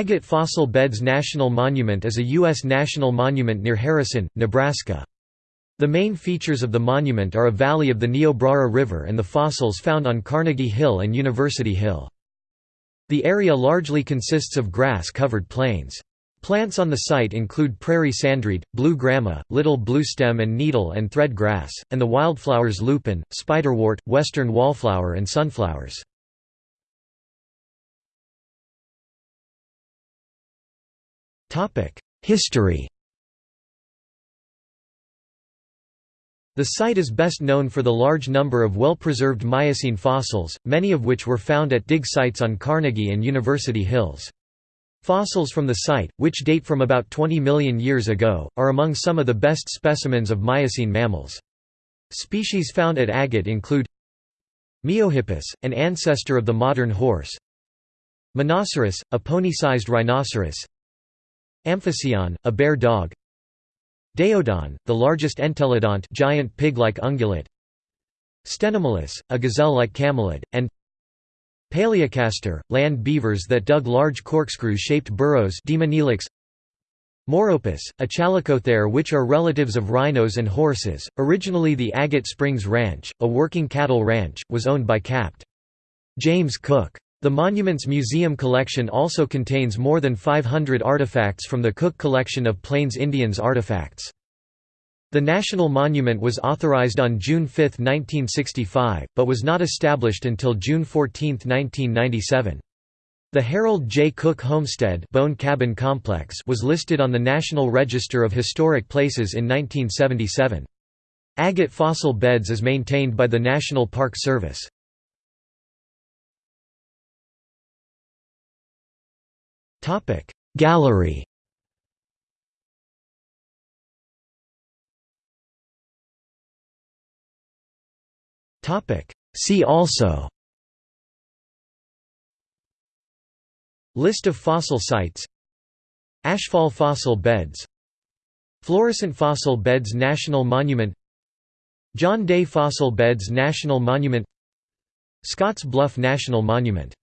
Agate Fossil Beds National Monument is a U.S. national monument near Harrison, Nebraska. The main features of the monument are a valley of the Niobrara River and the fossils found on Carnegie Hill and University Hill. The area largely consists of grass-covered plains. Plants on the site include prairie sandreed, blue grama, little bluestem and needle and thread grass, and the wildflowers lupin, spiderwort, western wallflower and sunflowers. History The site is best known for the large number of well-preserved Miocene fossils, many of which were found at dig sites on Carnegie and University Hills. Fossils from the site, which date from about 20 million years ago, are among some of the best specimens of Miocene mammals. Species found at Agate include Miohippus, an ancestor of the modern horse Menoceras, a pony-sized rhinoceros Amphicyon, a bear dog Daeodon, the largest entelodont giant pig-like ungulate Stenomylus, a gazelle-like camelid, and Palaeocastor, land beavers that dug large corkscrew-shaped burrows Moropus, a chalicothere which are relatives of rhinos and horses. Originally the Agate Springs Ranch, a working cattle ranch, was owned by Capt. James Cook. The monument's museum collection also contains more than 500 artifacts from the Cook Collection of Plains Indians artifacts. The national monument was authorized on June 5, 1965, but was not established until June 14, 1997. The Harold J. Cook Homestead Bone Cabin Complex was listed on the National Register of Historic Places in 1977. Agate Fossil Beds is maintained by the National Park Service. Topic. Gallery. Topic. See also. List of fossil sites. Ashfall fossil beds. Florissant fossil beds National Monument. John Day Fossil Beds National Monument. Scotts Bluff National Monument